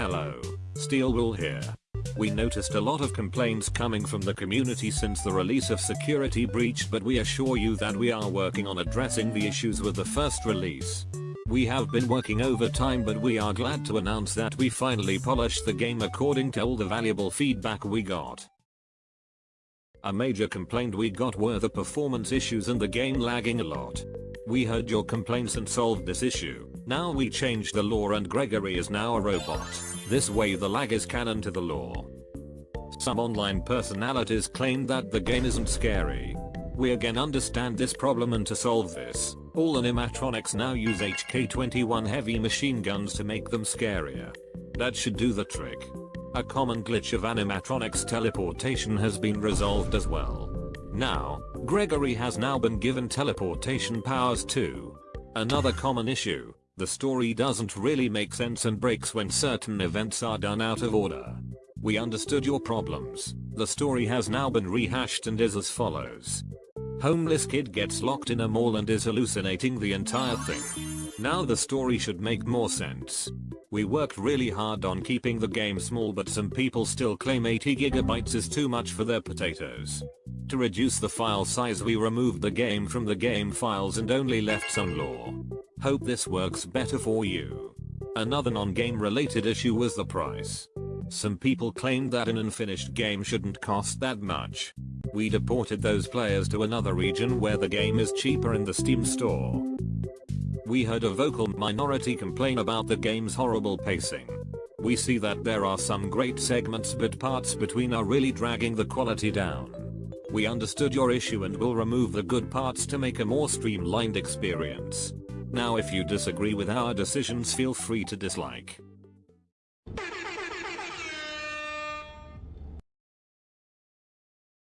Hello, Steel Wool here. We noticed a lot of complaints coming from the community since the release of Security Breach but we assure you that we are working on addressing the issues with the first release. We have been working overtime but we are glad to announce that we finally polished the game according to all the valuable feedback we got. A major complaint we got were the performance issues and the game lagging a lot. We heard your complaints and solved this issue. Now we changed the lore and Gregory is now a robot. This way the lag is canon to the lore. Some online personalities claim that the game isn't scary. We again understand this problem and to solve this, all animatronics now use HK-21 heavy machine guns to make them scarier. That should do the trick. A common glitch of animatronics teleportation has been resolved as well. Now, Gregory has now been given teleportation powers too. Another common issue, the story doesn't really make sense and breaks when certain events are done out of order. We understood your problems. The story has now been rehashed and is as follows. Homeless kid gets locked in a mall and is hallucinating the entire thing. Now the story should make more sense. We worked really hard on keeping the game small but some people still claim 80GB is too much for their potatoes. To reduce the file size we removed the game from the game files and only left some lore. Hope this works better for you. Another non-game related issue was the price. Some people claimed that an unfinished game shouldn't cost that much. We deported those players to another region where the game is cheaper in the Steam store. We heard a vocal minority complain about the game's horrible pacing. We see that there are some great segments but parts between are really dragging the quality down. We understood your issue and will remove the good parts to make a more streamlined experience. Now if you disagree with our decisions feel free to dislike.